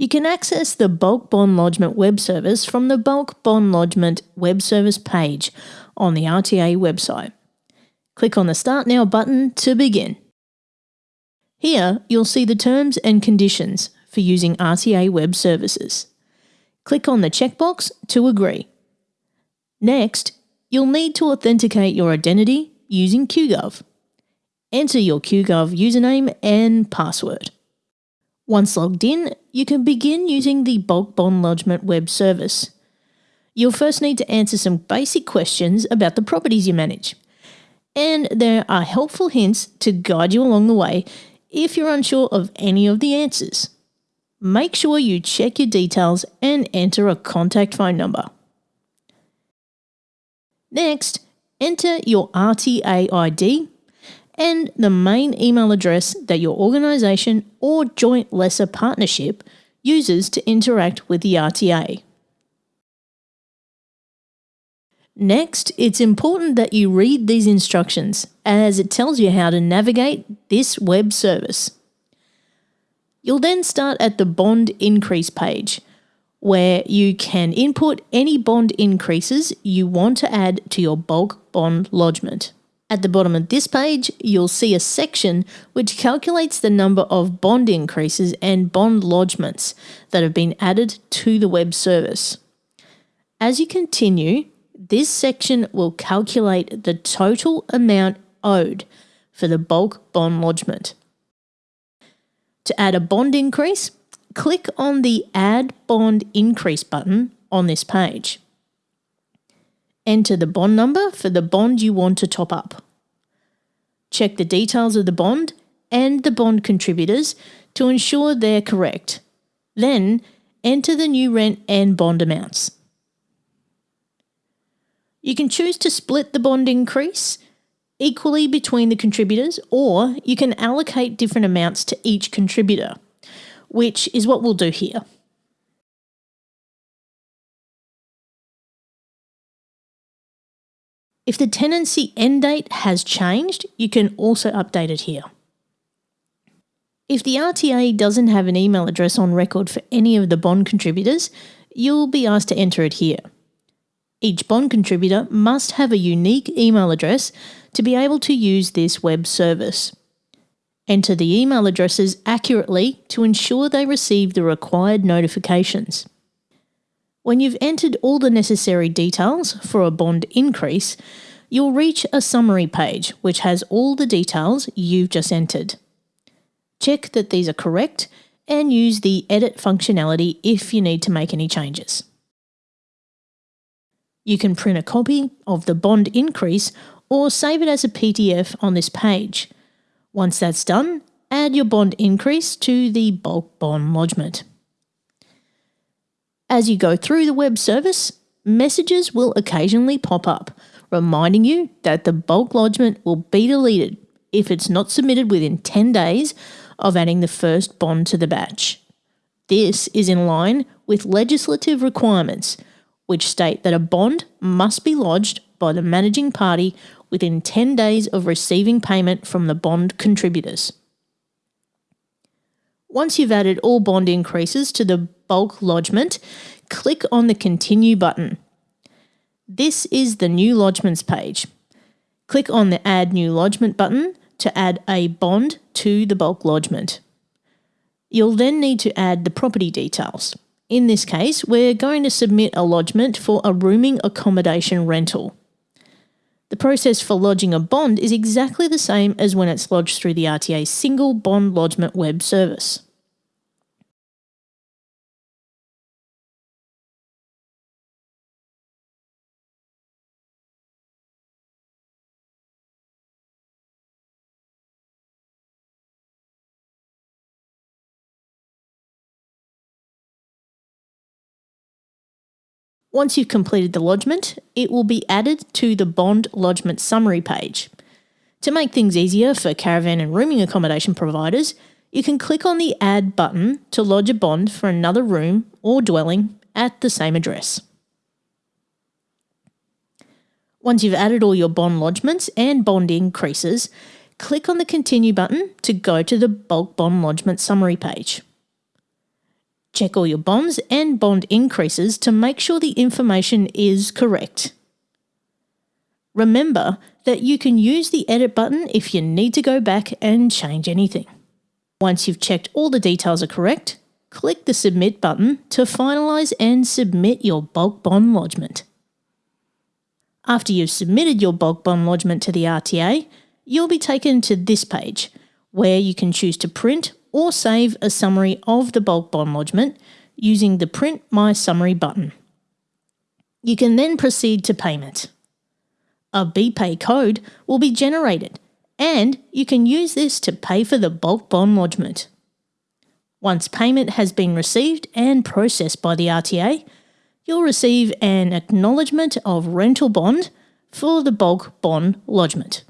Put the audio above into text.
You can access the Bulk Bond Lodgement web service from the Bulk Bond Lodgement web service page on the RTA website. Click on the Start Now button to begin. Here, you'll see the terms and conditions for using RTA web services. Click on the checkbox to agree. Next, you'll need to authenticate your identity using QGov. Enter your QGov username and password. Once logged in, you can begin using the Bulk Bond Lodgement web service. You'll first need to answer some basic questions about the properties you manage. And there are helpful hints to guide you along the way if you're unsure of any of the answers. Make sure you check your details and enter a contact phone number. Next, enter your RTA ID and the main email address that your organisation or joint lessor partnership uses to interact with the RTA. Next, it's important that you read these instructions as it tells you how to navigate this web service. You'll then start at the bond increase page, where you can input any bond increases you want to add to your bulk bond lodgement. At the bottom of this page, you'll see a section which calculates the number of bond increases and bond lodgements that have been added to the web service. As you continue, this section will calculate the total amount owed for the bulk bond lodgement. To add a bond increase, click on the Add Bond Increase button on this page. Enter the bond number for the bond you want to top up. Check the details of the bond and the bond contributors to ensure they're correct. Then enter the new rent and bond amounts. You can choose to split the bond increase equally between the contributors or you can allocate different amounts to each contributor, which is what we'll do here. If the tenancy end date has changed, you can also update it here. If the RTA doesn't have an email address on record for any of the bond contributors, you'll be asked to enter it here. Each bond contributor must have a unique email address to be able to use this web service. Enter the email addresses accurately to ensure they receive the required notifications. When you've entered all the necessary details for a bond increase, you'll reach a summary page which has all the details you've just entered. Check that these are correct and use the edit functionality if you need to make any changes. You can print a copy of the bond increase or save it as a PDF on this page. Once that's done, add your bond increase to the bulk bond lodgement. As you go through the web service, messages will occasionally pop up, reminding you that the bulk lodgement will be deleted if it's not submitted within 10 days of adding the first bond to the batch. This is in line with legislative requirements, which state that a bond must be lodged by the managing party within 10 days of receiving payment from the bond contributors. Once you've added all bond increases to the bulk lodgement, click on the Continue button. This is the New Lodgements page. Click on the Add New Lodgement button to add a bond to the bulk lodgement. You'll then need to add the property details. In this case, we're going to submit a lodgement for a rooming accommodation rental. The process for lodging a bond is exactly the same as when it's lodged through the RTA single bond lodgement web service. Once you've completed the lodgement, it will be added to the bond lodgement summary page. To make things easier for caravan and rooming accommodation providers, you can click on the Add button to lodge a bond for another room or dwelling at the same address. Once you've added all your bond lodgements and bond increases, click on the Continue button to go to the bulk bond lodgement summary page. Check all your bonds and bond increases to make sure the information is correct. Remember that you can use the edit button if you need to go back and change anything. Once you've checked all the details are correct, click the submit button to finalise and submit your bulk bond lodgement. After you've submitted your bulk bond lodgement to the RTA, you'll be taken to this page where you can choose to print or save a summary of the bulk bond lodgement using the Print My Summary button. You can then proceed to payment. A BPay code will be generated and you can use this to pay for the bulk bond lodgement. Once payment has been received and processed by the RTA, you'll receive an acknowledgement of rental bond for the bulk bond lodgement.